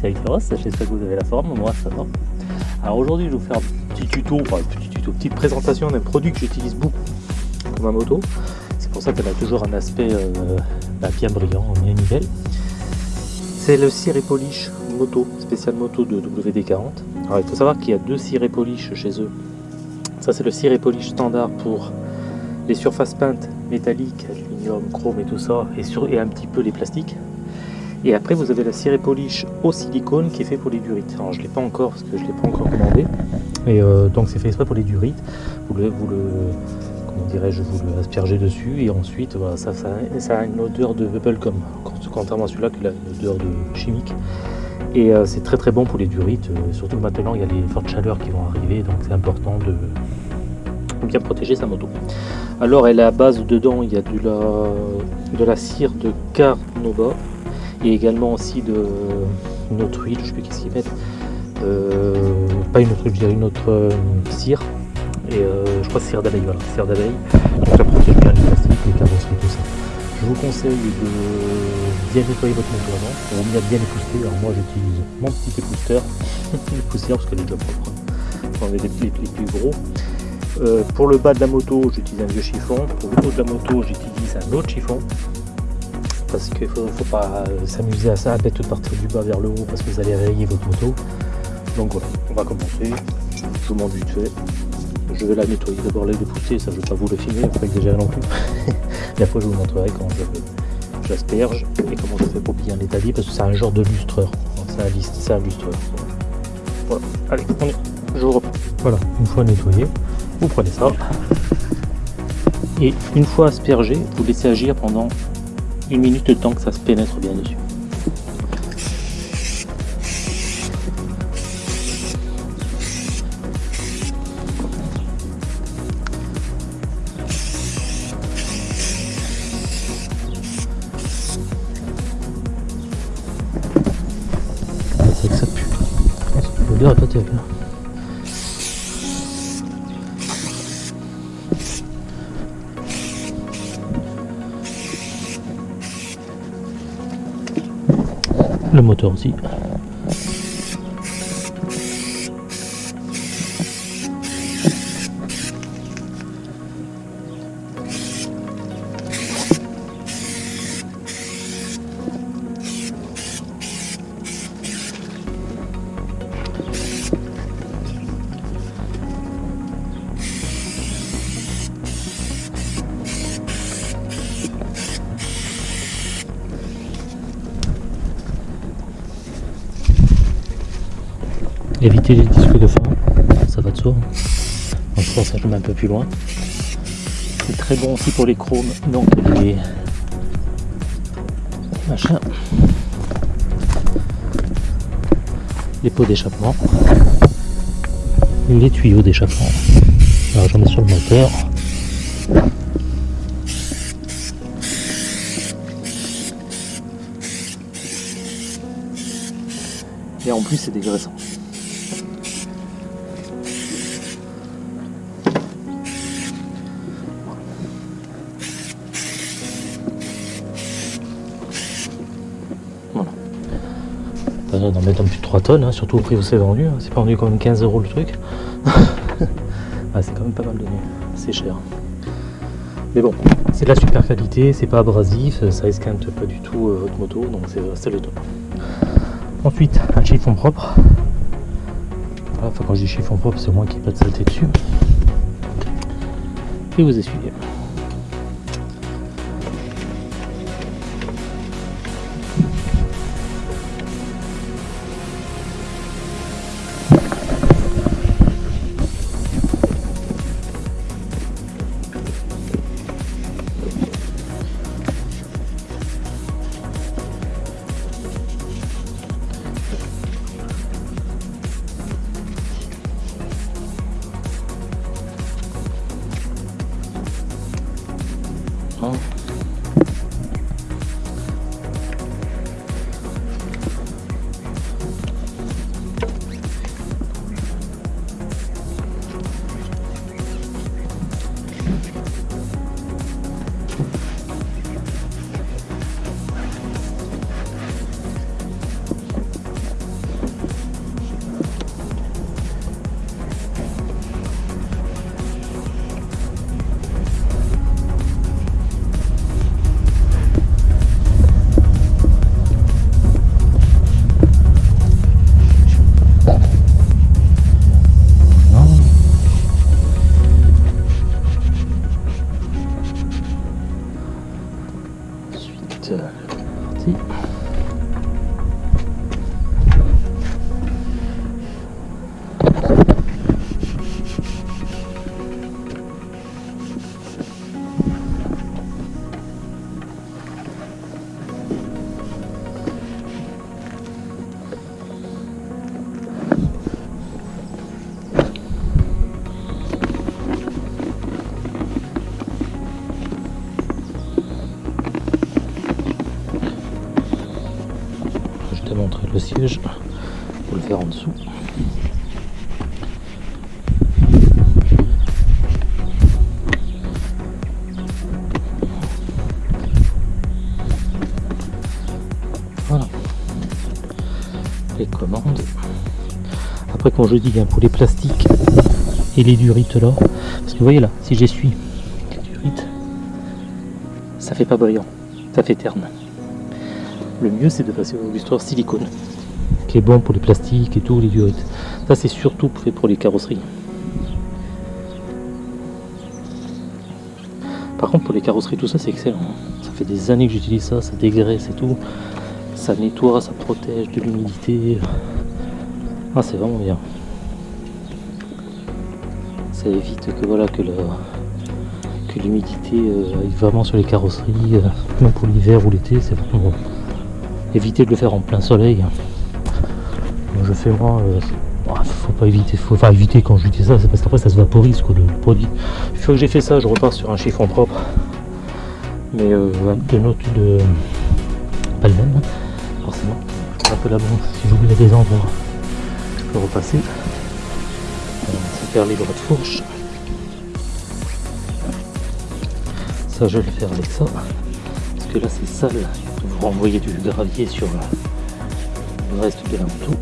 c'est avec Ross, j'espère que vous avez la forme, moi ça va. Alors aujourd'hui je vais vous faire un petit tuto, petite présentation d'un produit que j'utilise beaucoup pour ma moto. C'est pour ça qu'elle a toujours un aspect euh, bah, bien brillant, bien nickel. C'est le ciré polish moto, spécial moto de WD-40. Alors il faut savoir qu'il y a deux ciré polish chez eux. Ça c'est le ciré polish standard pour les surfaces peintes métalliques, aluminium, chrome et tout ça, et, sur, et un petit peu les plastiques. Et après, vous avez la ciré polish au silicone qui est fait pour les durites. Alors, je ne l'ai pas encore parce que je ne l'ai pas encore commandé. Et euh, donc, c'est fait exprès pour les durites. Vous le, comment dirais-je, vous le aspergez dessus et ensuite, voilà, ça, a une odeur de bubblegum, contrairement à celui-là qui a une odeur de chimique. Et euh, c'est très très bon pour les durites, euh, surtout maintenant il y a les fortes chaleurs qui vont arriver, donc c'est important de bien protéger sa moto. Alors elle est à base dedans, il y a de la, de la cire de Carnova, et également aussi de une autre huile, je sais plus qu'est-ce qu'ils mettent, euh, pas une autre huile, je dirais une autre euh, cire, et euh, je crois cire d'abeille, voilà, cire d'abeille, donc ça protège bien les plastiques, les carrosseries, tout ça. Je vous conseille de bien nettoyer votre moto avant, on bien bien épousseter, alors moi j'utilise mon petit épousseteur, poussière parce qu'elle est déjà propre, on les, les, les plus gros. Pour le bas de la moto, j'utilise un vieux chiffon. Pour le haut de la moto, j'utilise un autre chiffon parce qu'il ne faut, pas euh, s'amuser à ça, à mettre partir du bas vers le haut parce que vous allez réveiller votre moto. Donc voilà, on va commencer. Je vous montre fait. Je vais la nettoyer d'abord les dépousser, ça je ne vais pas vous le filmer, faut pas exagérer non plus. et après je vous montrerai comment j'asperge et comment je fais pour un établi parce que c'est un genre de lustreur. C'est un, lustreur. Voilà, allez, on. Je vous reprends. Voilà, une fois nettoyé, vous prenez ça. Et une fois aspergé, vous laissez agir pendant une minute de temps que ça se pénètre bien dessus. C'est que ça pue. L'odeur est pas terrible. Le moteur aussi. Éviter les disques de fond, ça va de soi. Donc je pense que je mets un peu plus loin. C'est très bon aussi pour les chromes, donc les machins, les pots d'échappement, les tuyaux d'échappement. Alors j'en mets sur le moteur. Et en plus c'est dégraissant. D'en mettre un plus de 3 tonnes, hein, surtout au prix où c'est vendu. Hein. C'est pas vendu quand même 15 euros le truc. ah, c'est quand même pas mal donné. C'est cher. Mais bon, c'est de la super qualité, c'est pas abrasif, ça esquinte pas du tout euh, votre moto, donc c'est le top. Ensuite, un chiffon propre. Voilà, enfin, quand je dis chiffon propre, c'est moi qui pas de saleté dessus. Et vous essuyez. Siège pour le faire en dessous. Voilà. Les commandes. Après quand je dis bien pour les plastiques et les durites là, parce que vous voyez là, si j'essuie les durites, ça fait pas brillant, ça fait terne. Le mieux c'est de passer au l'histoire silicone, qui est bon pour les plastiques et tout, les durites. Ça c'est surtout fait pour les carrosseries. Par contre pour les carrosseries tout ça c'est excellent. Ça fait des années que j'utilise ça, ça dégraisse et tout. Ça nettoie, ça protège de l'humidité. Ah c'est vraiment bien. Ça évite que voilà que l'humidité euh, aille vraiment sur les carrosseries, euh, même pour l'hiver ou l'été, c'est vraiment bon. Éviter de le faire en plein soleil. Je fais moi, euh, bah, faut pas éviter, faut pas éviter quand je dis ça, c'est parce qu'après ça se vaporise quoi, le produit. Une fois que j'ai fait ça, je repars sur un chiffon propre, mais euh, de note de pas le même, hein, forcément. Un peu la bombe, si j'oublie la descendre, je peux repasser. Faire les bras de fourche. Ça, je vais le faire avec ça. Que là, c'est sale. Vous renvoyer du gravier sur le reste de la moto.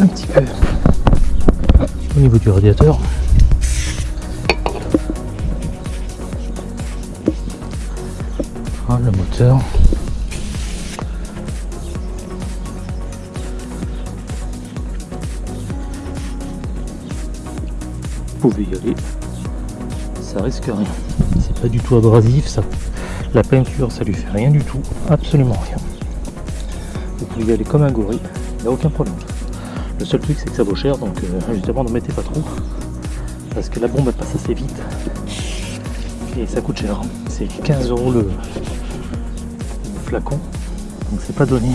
Un petit peu au niveau du radiateur. Ah, le moteur. Pouvez y aller. Ça risque rien. C'est pas du tout abrasif, ça. La peinture, ça lui fait rien du tout. Absolument rien. Vous pouvez y aller comme un gorille. Il n'y a aucun problème. Le seul truc, c'est que ça vaut cher, donc euh, justement, n'en mettez pas trop. Parce que la bombe, elle passe assez vite. Et ça coûte cher. C'est 15 euros le, le flacon. Donc c'est pas donné.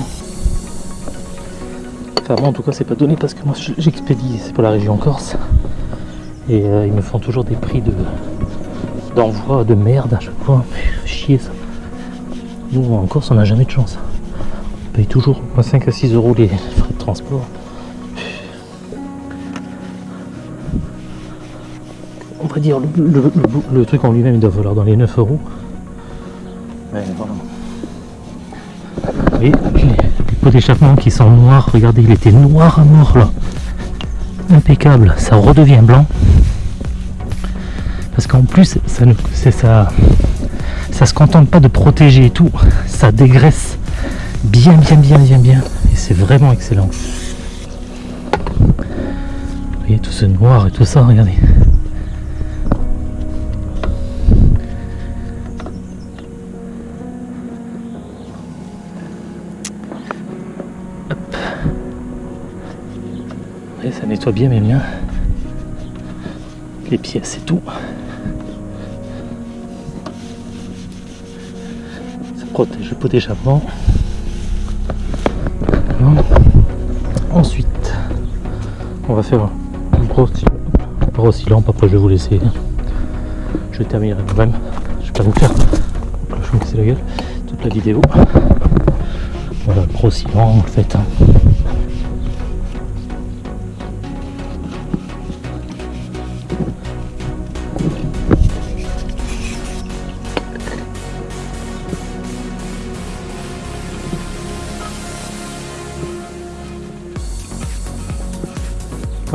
Enfin moi en tout cas c'est pas donné parce que moi j'expédie, c'est pour la région Corse. Et euh, ils me font toujours des prix de d'envoi de merde à chaque fois. Chier ça. Nous en Corse on n'a jamais de chance. On paye toujours 5 à 6 euros les frais de transport. On va dire le, le- le- le truc en lui-même il doit valoir dans les 9 euros. Mais voilà. Et les, les pots d'échappement qui sont noirs, regardez, il était noir à mort là. Impeccable, ça redevient blanc. Parce qu'en plus, ça ne ça. Ça se contente pas de protéger et tout, ça dégraisse bien bien bien bien bien. Et c'est vraiment excellent. Vous voyez tout ce noir et tout ça, regardez. Et ça nettoie bien bien bien les pièces et tout. Protège le pot d'échappement. Ensuite, on va faire un gros. Après, je vais vous laisser. Je vais terminer moi-même. Je vais pas vous faire. Je vais me casser la gueule. Toute la vidéo. Voilà, gros en fait.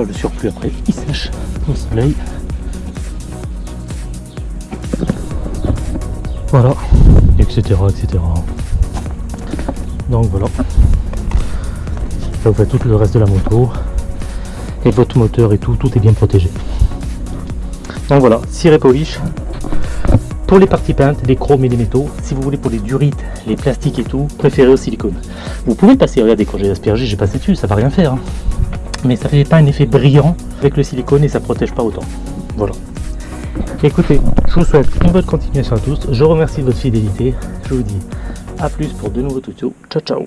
Le surplus après il sèche au soleil. Voilà, etc. etc. Donc voilà. Là vous faites tout le reste de la moto. Et votre moteur et tout, tout est bien protégé. Donc voilà, ciré polish. Pour les parties peintes, les chromes et les métaux, si vous voulez pour les durites, les plastiques et tout, préférez au silicone. Vous pouvez passer, regardez quand j'ai aspergé, j'ai passé dessus, ça va rien faire. hein mais ça fait pas un effet brillant avec le silicone et ça protège pas autant. Voilà. Écoutez, je vous souhaite une bonne continuation à tous. Je remercie votre fidélité. Je vous dis à plus pour de nouveaux tutos. Ciao ciao